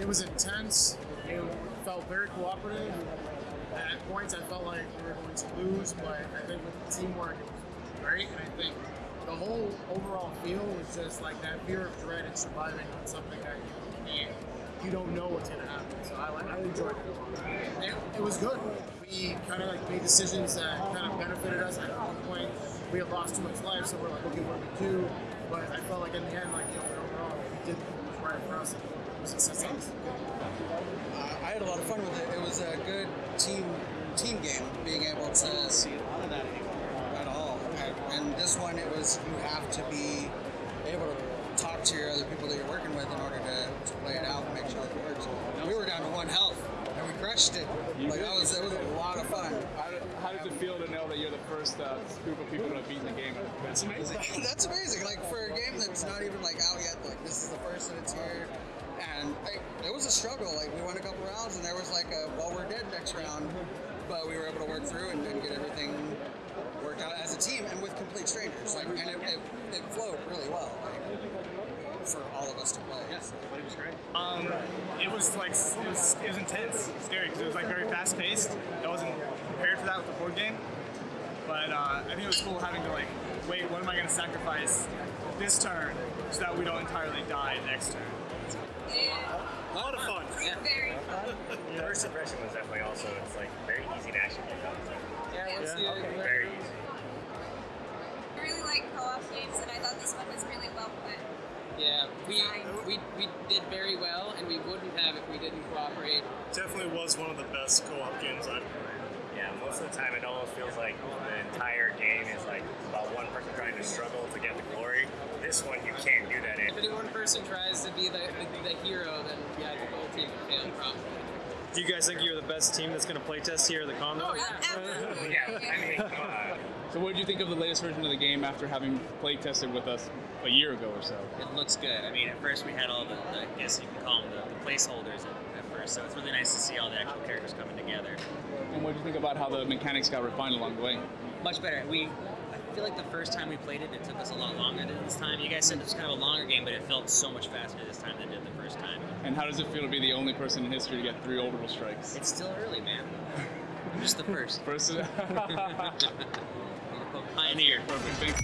it was intense. It felt very cooperative. At points, I felt like we were going to lose, but I think with the teamwork, it was great. And I think the whole overall feel was just like that fear of dread and surviving on something that you can't, you don't know what's going to happen. So I, like- I enjoyed it. It, it was good. We kind of like made decisions that kind of benefited us. At one point, we had lost too much life, so we're like, okay, what do we do? But I felt like in the end, like you know, overall, we did what was right for it was. Uh, I had a lot of fun with it. It was a good team team game, being able to see a lot of that at all. And, and this one, it was you have to be able to talk to your other people that you're working with in order to, to play it out and make sure it works. We were down to one health and we crushed it. Like that was it was a lot of fun. How, did, how does it feel to know that you're the first uh, group of people to have beaten the game? That's amazing. that's amazing. Like for a game that's not even like out yet, like this is the first that it's here. And it was a struggle. Like we went a couple rounds, and there was like a well, we're dead next round, but we were able to work through and, and get everything worked out as a team and with complete strangers. Like, and it, it, it flowed really well. Like, for all of us to play. Yes, it was great. Um, it was like it was, it was intense, scary because it was like very fast paced. I wasn't prepared for that with the board game, but uh, I think it was cool having to like wait. What am I going to sacrifice this turn so that we don't entirely die next turn? Yeah. A lot of fun. Very fun. The first impression was definitely also it's like very easy to actually pick up. Yeah, let's see it. Very easy. I really like co-op games, and I thought this one was really well put. Yeah, we, we we did very well, and we wouldn't have if we didn't cooperate. Definitely was one of the best co-op games I've played. Yeah, most of the time it almost feels like the entire game is like about one person trying to struggle to get the glory. This one you can't do that in. If any one person tries to be the, the, the hero, then yeah, the whole team would fail probably. Do you guys think you're the best team that's going to play test here at the con? Oh, yeah. Absolutely. Yeah, I mean, come on. So, what did you think of the latest version of the game after having play tested with us a year ago or so? It looks good. I mean, at first we had all the, the I guess you can call them the, the placeholders at, at first, so it's really nice to see all the actual characters coming together. And what did you think about how the mechanics got refined along the way? Much better. We, I feel like the first time we played it, it took us a lot longer than this time. You guys said it was kind of a longer game, but it felt so much faster this time than it did the first time. And how does it feel to be the only person in history to get three orbital strikes? It's still early, man. I'm just the first. First, Pioneer. perfect. Thanks.